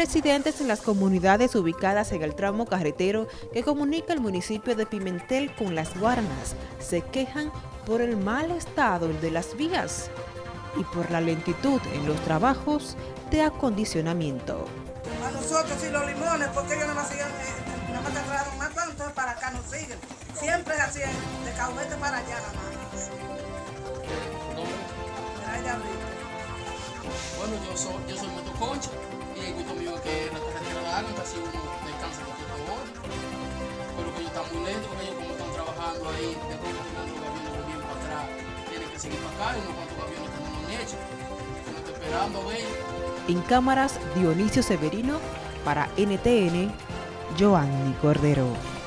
Residentes en las comunidades ubicadas en el tramo carretero que comunica el municipio de Pimentel con Las Guaranas se quejan por el mal estado de las vías y por la lentitud en los trabajos de acondicionamiento. A nosotros y los limones, porque ellos nada más siguen, eh, nada más trasladaron más tanto, entonces para acá nos siguen. Siempre así, de Cahuete para allá nada más. Bueno, yo soy, yo soy motoconcha En cámaras, Dionisio Severino para NTN, Joanny Cordero.